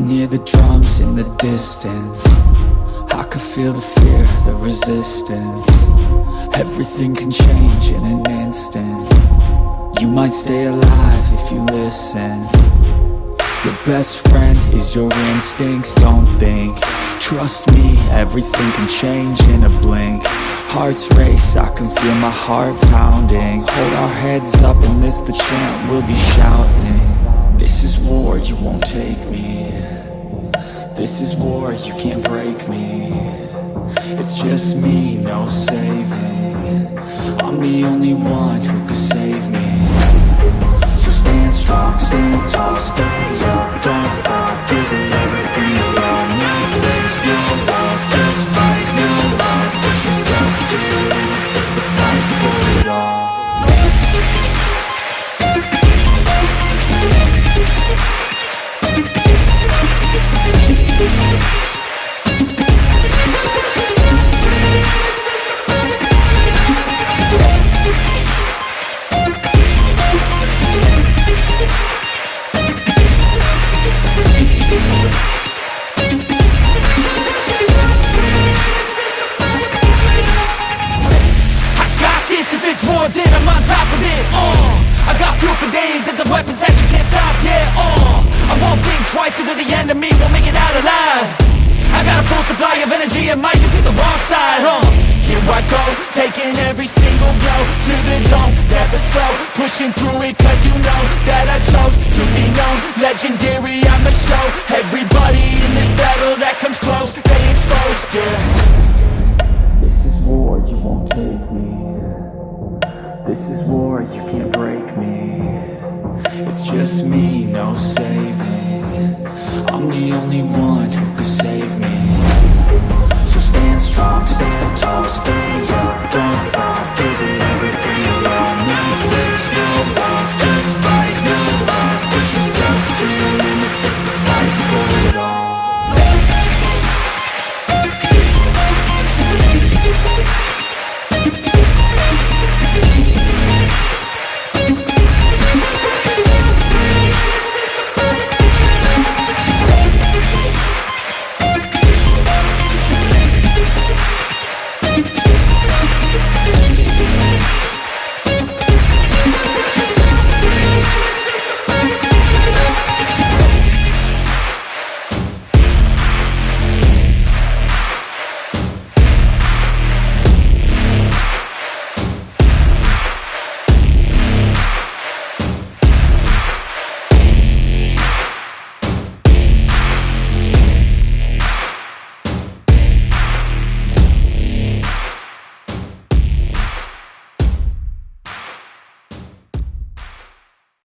hear the drums in the distance. I can feel the fear, the resistance. Everything can change in an instant. You might stay alive if you listen. Your best friend is your instincts, don't think. Trust me, everything can change in a blink. Hearts race, I can feel my heart pounding. Hold our heads up and this the chant we'll be shouting This is war, you won't take me. This is war, you can't break me. It's just me, no saving. I'm the only one who could save me. So stand strong, stand tall, stay war, then I'm on top of it, uh. I got fuel for days, and some weapons that you can't stop, yeah, uh. I won't think twice until the end of me won't make it out alive. I got a full supply of energy and might you pick the wrong side, huh Here I go, taking every single blow to the dome Never slow, pushing through it cause you know war, you can't break me. It's just me, no saving. I'm the only one who could save me. So stand strong, stand tall, stay up